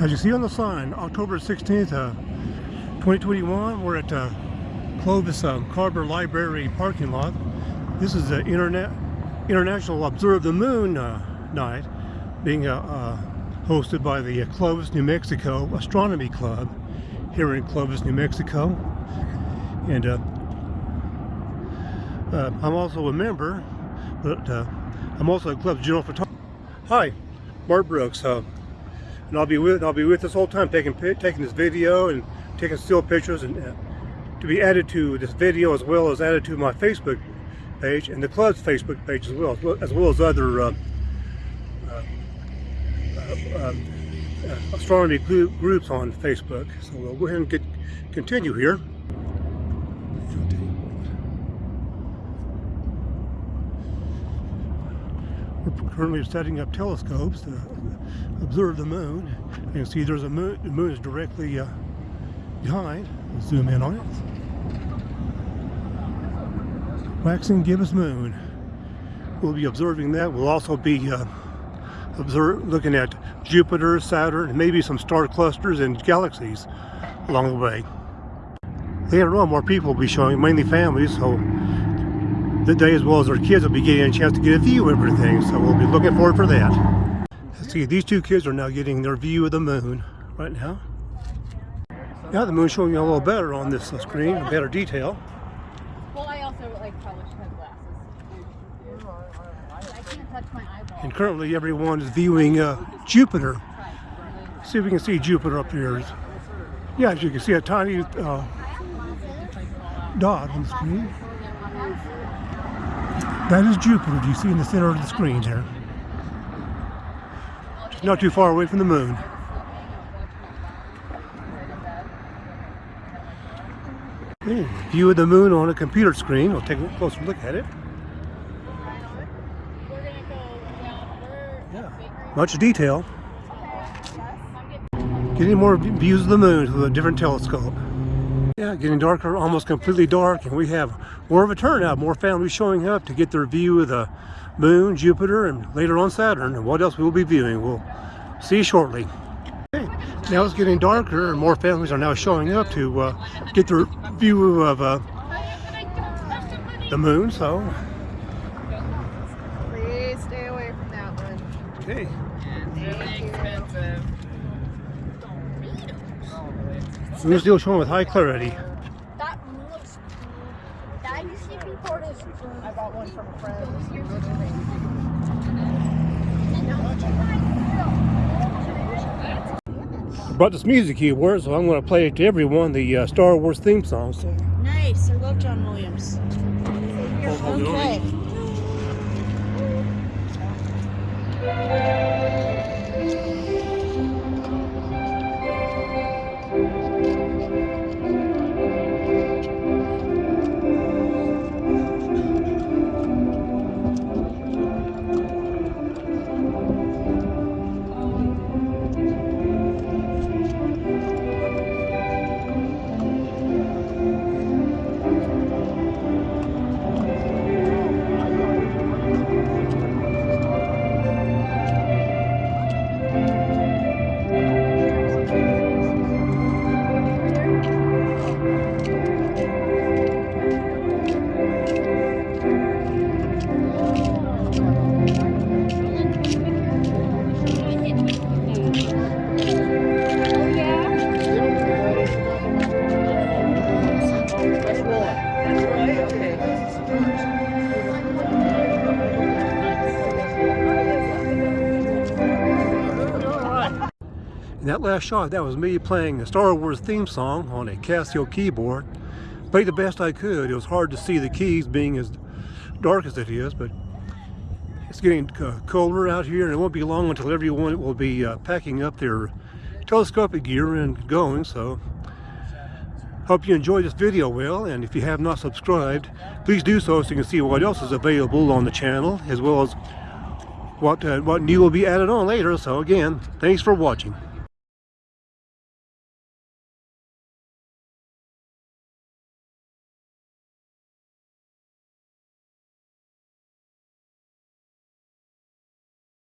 As you see on the sign, October 16th, uh, 2021, we're at uh, Clovis um, Carver Library parking lot. This is the Internet International Observe the Moon uh, night being uh, uh, hosted by the Clovis, New Mexico Astronomy Club here in Clovis, New Mexico. And uh, uh, I'm also a member, but I'm also a club's general photographer. Hi, Bart Brooks and I'll be with I'll be with this whole time taking taking this video and taking still pictures and uh, to be added to this video as well as added to my Facebook page and the club's Facebook page as well as well as other uh, uh, uh um, uh astronomy groups on Facebook. So we'll go ahead and get continue here. We're currently setting up telescopes to observe the moon. You can see there's a moon, the moon is directly uh, behind. Let's zoom in on it. Waxing gibbous moon. We'll be observing that. We'll also be uh, observe, looking at Jupiter, Saturn, and maybe some star clusters and galaxies along the way. Later on, more people will be showing, mainly families, so the day as well as our kids will be getting a chance to get a view of everything. So we'll be looking forward for that. See, these two kids are now getting their view of the moon right now. Now the moon's showing you a little better on this screen, better detail. Well, I also like probably should have glasses. I can't touch my eyeball. And currently everyone is viewing uh, Jupiter. See if we can see Jupiter up here. Yeah, as you can see a tiny uh, dot on the screen. That is Jupiter, you see in the center of the screen there. Just not too far away from the moon. Okay, view of the moon on a computer screen. We'll take a closer look at it. Yeah, much detail. Getting more views of the moon with a different telescope. Yeah, getting darker, almost completely dark, and we have more of a turnout, more families showing up to get their view of the moon, Jupiter, and later on Saturn, and what else we will be viewing. We'll see you shortly. Okay. Now it's getting darker, and more families are now showing up to uh, get their view of uh, the moon, so... Please stay away from that one. Okay. It's Really expensive. We're still showing with high clarity. That looks That you see before this. I bought one from a friend. I brought this music keyboard, so I'm going to play it to everyone, the uh, Star Wars theme song. So. Nice. I love John Williams. Okay. And that last shot, that was me playing the Star Wars theme song on a Casio keyboard. Played the best I could. It was hard to see the keys being as dark as it is, but it's getting uh, colder out here and it won't be long until everyone will be uh, packing up their telescopic gear and going, so hope you enjoyed this video well, and if you have not subscribed, please do so so you can see what else is available on the channel, as well as what, uh, what new will be added on later. So again, thanks for watching.